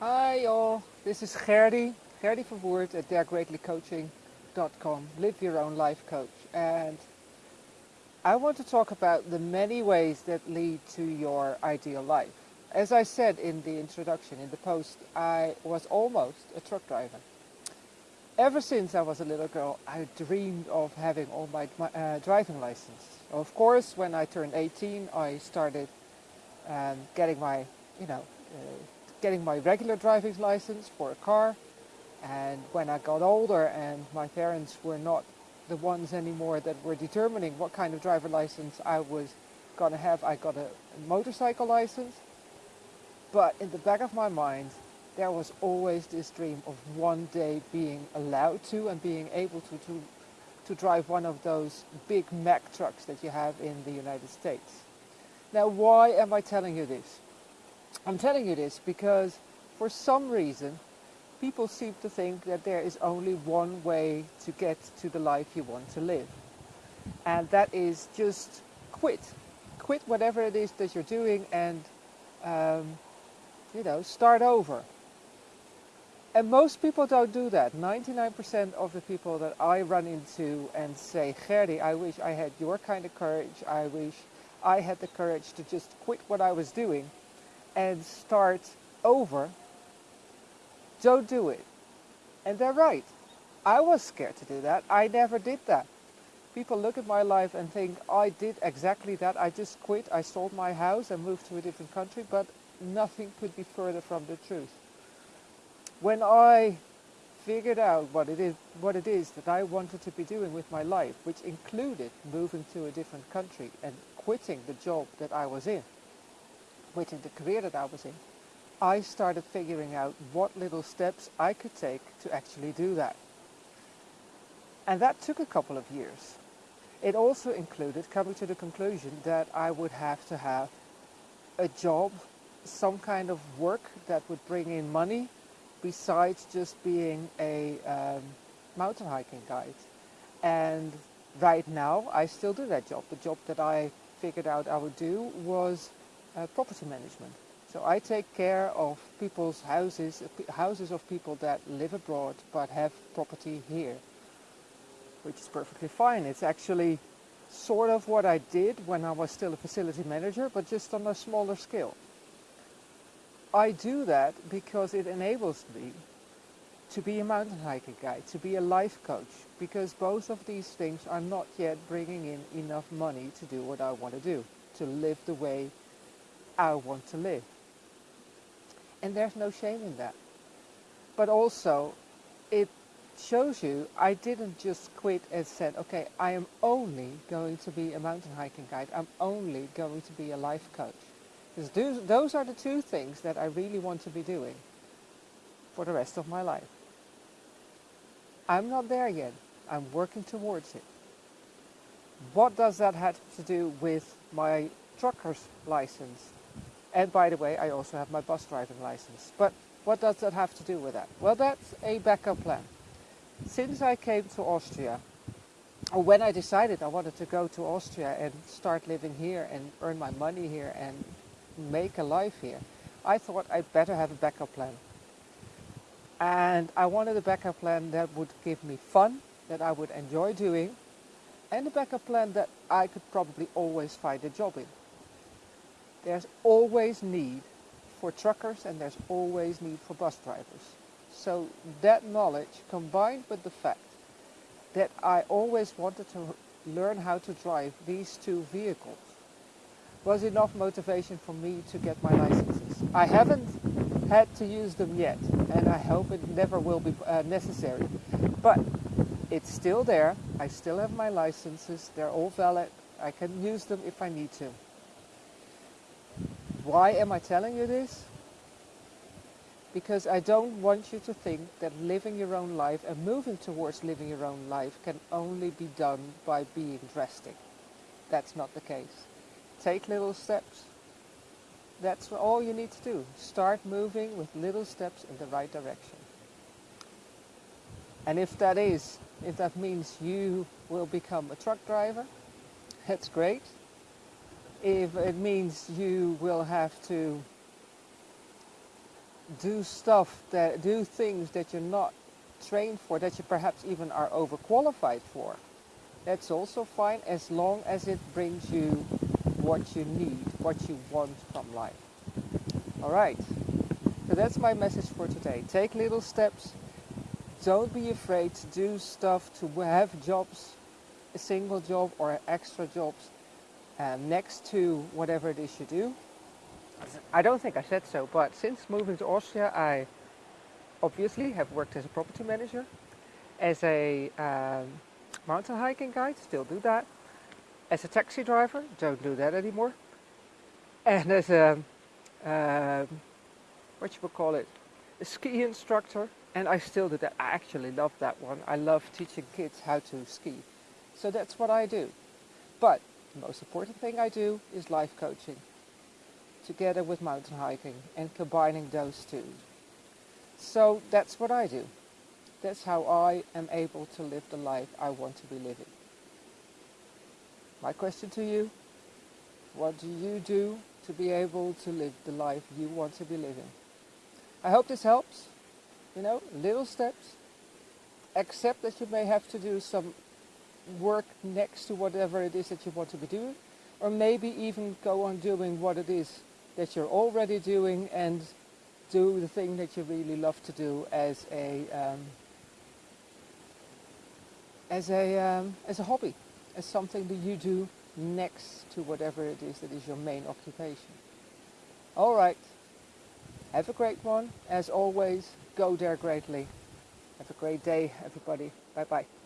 Hi all, this is Gerdy, Gerdy Verwoerd at daregreatlycoaching.com, live your own life coach. And I want to talk about the many ways that lead to your ideal life. As I said in the introduction, in the post, I was almost a truck driver. Ever since I was a little girl, I dreamed of having all my, uh, driving license. Of course, when I turned 18, I started um, getting my, you know, uh, getting my regular driving license for a car. And when I got older and my parents were not the ones anymore that were determining what kind of driver license I was going to have, I got a motorcycle license. But in the back of my mind, there was always this dream of one day being allowed to and being able to, to, to drive one of those big Mack trucks that you have in the United States. Now, why am I telling you this? I'm telling you this because for some reason people seem to think that there is only one way to get to the life you want to live. And that is just quit. Quit whatever it is that you're doing and, um, you know, start over. And most people don't do that. 99% of the people that I run into and say, Gerdy, I wish I had your kind of courage. I wish I had the courage to just quit what I was doing and start over, don't do it. And they're right. I was scared to do that. I never did that. People look at my life and think I did exactly that. I just quit. I sold my house and moved to a different country, but nothing could be further from the truth. When I figured out what it is what it is that I wanted to be doing with my life, which included moving to a different country and quitting the job that I was in, quitting the career that I was in, I started figuring out what little steps I could take to actually do that. And that took a couple of years. It also included coming to the conclusion that I would have to have a job, some kind of work that would bring in money besides just being a um, mountain hiking guide. And right now I still do that job. The job that I figured out I would do was uh, property management. So I take care of people's houses, houses of people that live abroad but have property here, which is perfectly fine. It's actually sort of what I did when I was still a facility manager, but just on a smaller scale. I do that because it enables me to be a mountain hiking guide, to be a life coach, because both of these things are not yet bringing in enough money to do what I want to do, to live the way I want to live. And there's no shame in that. But also, it shows you I didn't just quit and said, okay, I am only going to be a mountain hiking guide. I'm only going to be a life coach. Because those are the two things that I really want to be doing for the rest of my life. I'm not there yet. I'm working towards it. What does that have to do with my trucker's license? And by the way, I also have my bus driving license. But what does that have to do with that? Well, that's a backup plan. Since I came to Austria, or when I decided I wanted to go to Austria and start living here and earn my money here and make a life here, I thought I'd better have a backup plan. And I wanted a backup plan that would give me fun, that I would enjoy doing, and a backup plan that I could probably always find a job in. There's always need for truckers and there's always need for bus drivers. So that knowledge combined with the fact that I always wanted to learn how to drive these two vehicles was enough motivation for me to get my licenses. I haven't had to use them yet and I hope it never will be uh, necessary. But it's still there. I still have my licenses. They're all valid. I can use them if I need to. Why am I telling you this? Because I don't want you to think that living your own life and moving towards living your own life can only be done by being drastic. That's not the case. Take little steps. That's all you need to do. Start moving with little steps in the right direction. And if that is, if that means you will become a truck driver, that's great if it means you will have to do stuff that do things that you're not trained for, that you perhaps even are overqualified for. That's also fine as long as it brings you what you need, what you want from life. All right. So that's my message for today. Take little steps. Don't be afraid to do stuff, to have jobs, a single job or extra jobs um, next to whatever it is you do. I don't think I said so, but since moving to Austria, I obviously have worked as a property manager, as a um, mountain hiking guide, still do that, as a taxi driver, don't do that anymore, and as a, um, what you would call it, a ski instructor, and I still do that. I actually love that one. I love teaching kids how to ski. So that's what I do. But the most important thing I do is life coaching together with mountain hiking and combining those two. So that's what I do. That's how I am able to live the life I want to be living. My question to you, what do you do to be able to live the life you want to be living? I hope this helps. You know, little steps. Accept that you may have to do some work next to whatever it is that you want to be doing. Or maybe even go on doing what it is that you're already doing and do the thing that you really love to do as a um, as a um, as a hobby, as something that you do next to whatever it is that is your main occupation. All right. Have a great one. As always, go there greatly. Have a great day, everybody. Bye bye.